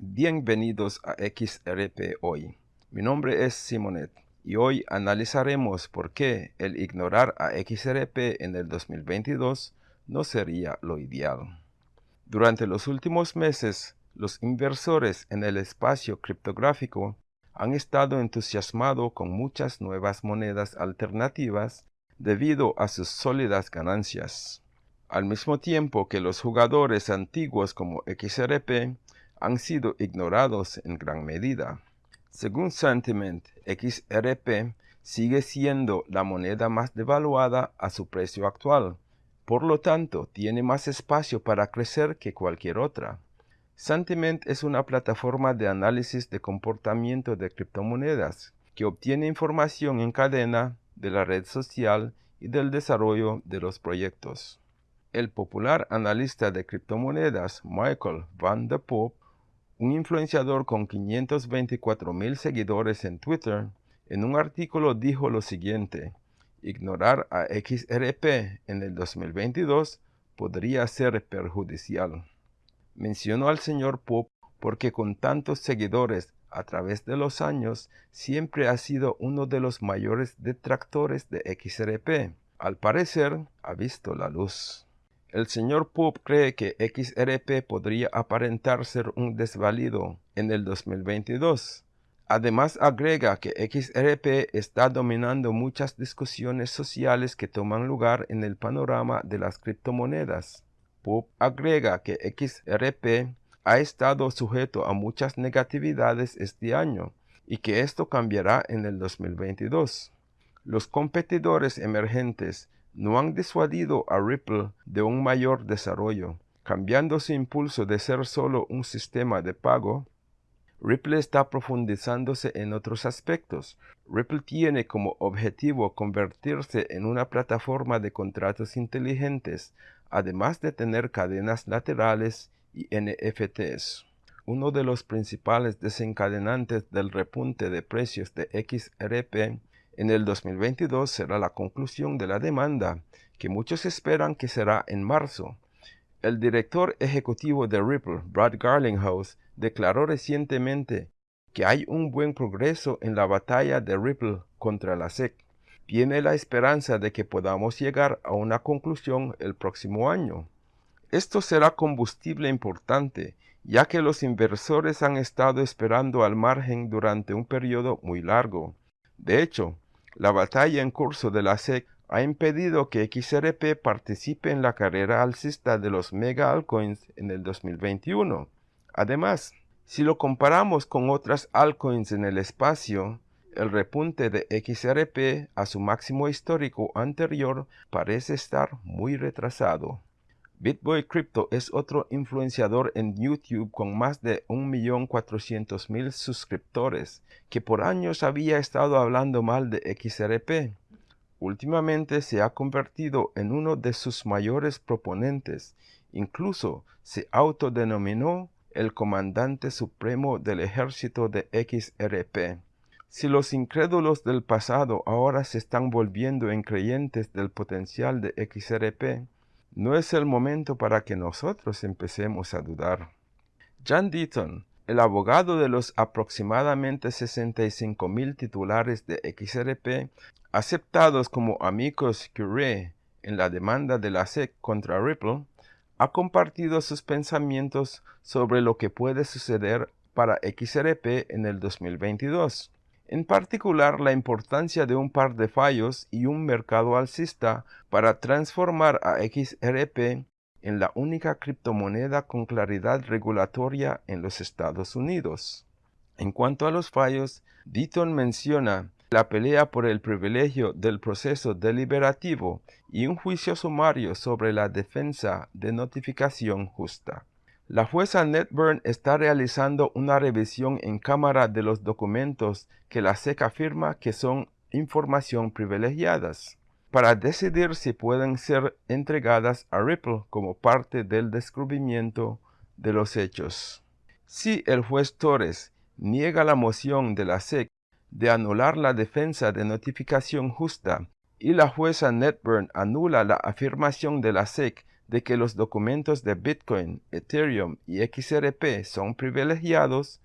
Bienvenidos a XRP Hoy. Mi nombre es Simonet y hoy analizaremos por qué el ignorar a XRP en el 2022 no sería lo ideal. Durante los últimos meses, los inversores en el espacio criptográfico han estado entusiasmados con muchas nuevas monedas alternativas debido a sus sólidas ganancias. Al mismo tiempo que los jugadores antiguos como XRP han sido ignorados en gran medida. Según Sentiment, XRP sigue siendo la moneda más devaluada a su precio actual, por lo tanto tiene más espacio para crecer que cualquier otra. Sentiment es una plataforma de análisis de comportamiento de criptomonedas que obtiene información en cadena de la red social y del desarrollo de los proyectos. El popular analista de criptomonedas Michael Van der Poop un influenciador con 524 mil seguidores en Twitter, en un artículo dijo lo siguiente, ignorar a XRP en el 2022 podría ser perjudicial. Mencionó al señor Pop porque con tantos seguidores a través de los años siempre ha sido uno de los mayores detractores de XRP. Al parecer, ha visto la luz. El señor Poop cree que XRP podría aparentar ser un desvalido en el 2022. Además agrega que XRP está dominando muchas discusiones sociales que toman lugar en el panorama de las criptomonedas. Poop agrega que XRP ha estado sujeto a muchas negatividades este año y que esto cambiará en el 2022. Los competidores emergentes no han disuadido a Ripple de un mayor desarrollo. Cambiando su impulso de ser solo un sistema de pago, Ripple está profundizándose en otros aspectos. Ripple tiene como objetivo convertirse en una plataforma de contratos inteligentes, además de tener cadenas laterales y NFTs. Uno de los principales desencadenantes del repunte de precios de XRP en el 2022 será la conclusión de la demanda, que muchos esperan que será en marzo. El director ejecutivo de Ripple, Brad Garlinghouse, declaró recientemente que hay un buen progreso en la batalla de Ripple contra la SEC. Tiene la esperanza de que podamos llegar a una conclusión el próximo año. Esto será combustible importante, ya que los inversores han estado esperando al margen durante un periodo muy largo. De hecho, la batalla en curso de la SEC ha impedido que XRP participe en la carrera alcista de los mega altcoins en el 2021. Además, si lo comparamos con otras altcoins en el espacio, el repunte de XRP a su máximo histórico anterior parece estar muy retrasado. BitBoy Crypto es otro influenciador en YouTube con más de 1.400.000 suscriptores que por años había estado hablando mal de XRP. Últimamente se ha convertido en uno de sus mayores proponentes. Incluso se autodenominó el comandante supremo del ejército de XRP. Si los incrédulos del pasado ahora se están volviendo en creyentes del potencial de XRP, no es el momento para que nosotros empecemos a dudar. John Deaton, el abogado de los aproximadamente 65 mil titulares de XRP aceptados como amigos curiae en la demanda de la SEC contra Ripple, ha compartido sus pensamientos sobre lo que puede suceder para XRP en el 2022 en particular la importancia de un par de fallos y un mercado alcista para transformar a XRP en la única criptomoneda con claridad regulatoria en los Estados Unidos. En cuanto a los fallos, Deaton menciona la pelea por el privilegio del proceso deliberativo y un juicio sumario sobre la defensa de notificación justa. La jueza Netburn está realizando una revisión en cámara de los documentos que la SEC afirma que son información privilegiadas para decidir si pueden ser entregadas a Ripple como parte del descubrimiento de los hechos. Si el juez Torres niega la moción de la SEC de anular la defensa de notificación justa y la jueza Netburn anula la afirmación de la SEC de que los documentos de Bitcoin, Ethereum y XRP son privilegiados,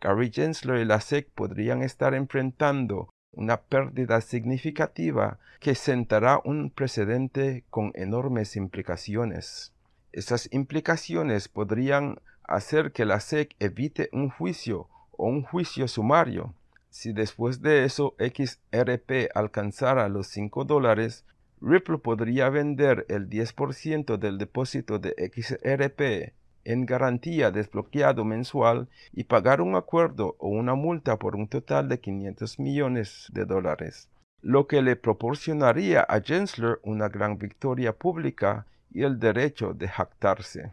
Gary Gensler y la SEC podrían estar enfrentando una pérdida significativa que sentará un precedente con enormes implicaciones. Esas implicaciones podrían hacer que la SEC evite un juicio o un juicio sumario. Si después de eso XRP alcanzara los 5 dólares, Ripple podría vender el 10% del depósito de XRP en garantía desbloqueado mensual y pagar un acuerdo o una multa por un total de 500 millones de dólares, lo que le proporcionaría a Gensler una gran victoria pública y el derecho de jactarse.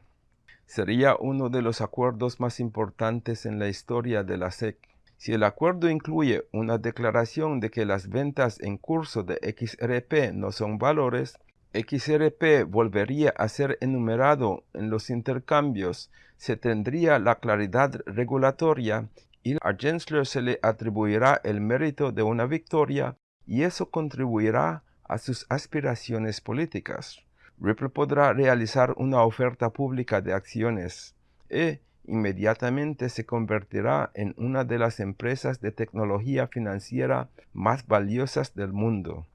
Sería uno de los acuerdos más importantes en la historia de la SEC. Si el acuerdo incluye una declaración de que las ventas en curso de XRP no son valores, XRP volvería a ser enumerado en los intercambios, se tendría la claridad regulatoria y a Gensler se le atribuirá el mérito de una victoria y eso contribuirá a sus aspiraciones políticas. Ripple podrá realizar una oferta pública de acciones e inmediatamente se convertirá en una de las empresas de tecnología financiera más valiosas del mundo.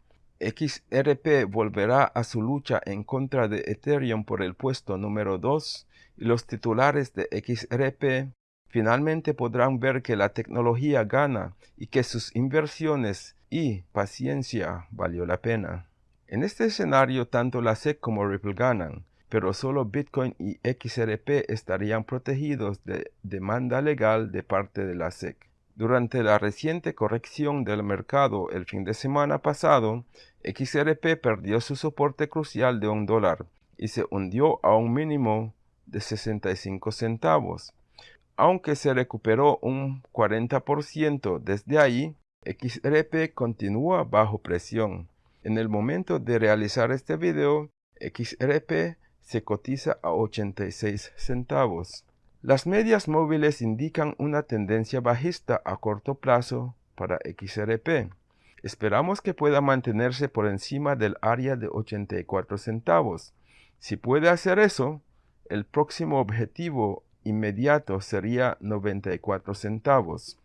XRP volverá a su lucha en contra de Ethereum por el puesto número 2 y los titulares de XRP finalmente podrán ver que la tecnología gana y que sus inversiones y paciencia valió la pena. En este escenario tanto la SEC como Ripple ganan, pero solo Bitcoin y XRP estarían protegidos de demanda legal de parte de la SEC. Durante la reciente corrección del mercado el fin de semana pasado, XRP perdió su soporte crucial de un dólar y se hundió a un mínimo de 65 centavos. Aunque se recuperó un 40% desde ahí, XRP continúa bajo presión. En el momento de realizar este video, XRP se cotiza a 86 centavos. Las medias móviles indican una tendencia bajista a corto plazo para XRP. Esperamos que pueda mantenerse por encima del área de 84 centavos. Si puede hacer eso, el próximo objetivo inmediato sería 94 centavos.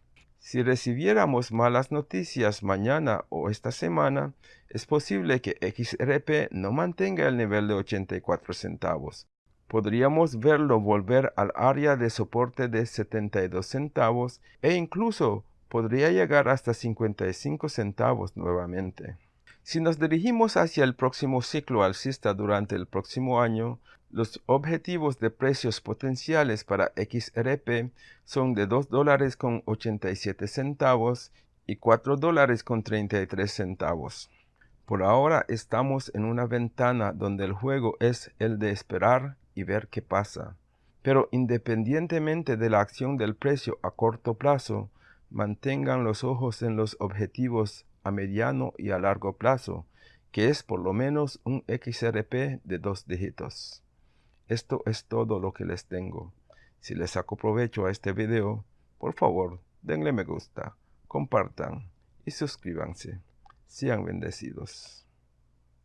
Si recibiéramos malas noticias mañana o esta semana, es posible que XRP no mantenga el nivel de 84 centavos. Podríamos verlo volver al área de soporte de 72 centavos e incluso podría llegar hasta 55 centavos nuevamente. Si nos dirigimos hacia el próximo ciclo alcista durante el próximo año, los objetivos de precios potenciales para XRP son de 2 dólares con 87 centavos y 4 dólares con 33 centavos. Por ahora estamos en una ventana donde el juego es el de esperar y ver qué pasa. Pero independientemente de la acción del precio a corto plazo, mantengan los ojos en los objetivos a mediano y a largo plazo, que es por lo menos un XRP de dos dígitos. Esto es todo lo que les tengo. Si les saco provecho a este video, por favor, denle me gusta, compartan y suscríbanse. Sean bendecidos.